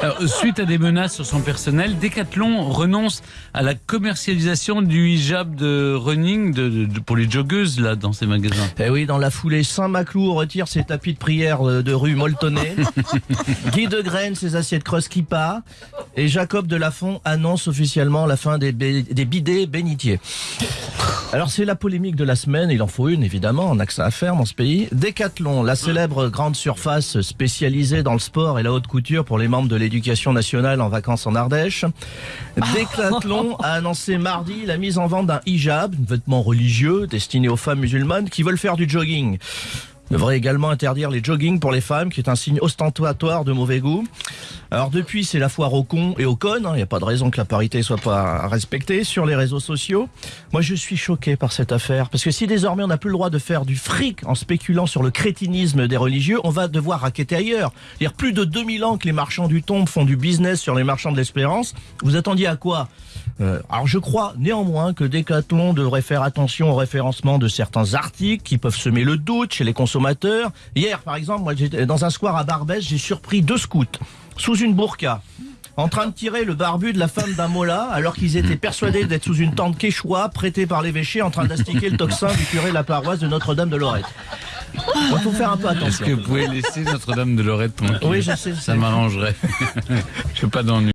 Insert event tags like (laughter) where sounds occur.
Alors, suite à des menaces sur son personnel, Decathlon renonce à la commercialisation du hijab de running de, de- pour les joggeuses là dans ses magasins. Eh oui, dans la foulée, Saint-Maclou retire ses tapis de prière de rue Moltonnet. (laughs) Guy de Graine ses assiettes creuse Kippa. Et Jacob de Lafont annonce officiellement la fin des, des bidets bénitiers. Alors c'est la polémique de la semaine, il en faut une évidemment, on n'a que ça à faire dans ce pays. Decathlon, la célèbre grande surface spécialisée dans le sport et la haute couture pour les membres de l'éducation nationale en vacances en Ardèche. (laughs) Decathlon a annoncé mardi la mise en vente d'un hijab, un vêtement religieux destiné aux femmes musulmanes qui veulent faire du jogging. Devrait également interdire les jogging pour les femmes, qui est un signe ostentatoire de mauvais goût. Alors depuis, c'est la foire aux cons et aux connes. Il n'y a pas de raison que la parité soit pas respectée sur les réseaux sociaux. Moi, je suis choqué par cette affaire. Parce que si désormais on n'a plus le droit de faire du fric en spéculant sur le crétinisme des religieux, on va devoir raqueter ailleurs. Il y a plus de 2000 ans que les marchands du tombe font du business sur les marchands de l'espérance. Vous attendiez à quoi? Euh, alors je crois néanmoins que Decathlon devrait faire attention au référencement de certains articles qui peuvent semer le doute chez les consommateurs. Hier par exemple, moi j'étais dans un square à Barbès, j'ai surpris deux scouts sous une burqa en train de tirer le barbu de la femme d'un mola alors qu'ils étaient persuadés d'être sous une tente quechua prêtée par l'évêché en train d'astiquer le tocsin du curé de la paroisse de Notre-Dame de Lorette. Il faut faire un peu Est-ce attention. que vous pouvez laisser Notre-Dame de Lorette tranquille? Oui, je sais, Ça m'arrangerait. (laughs) Je veux pas d'ennui.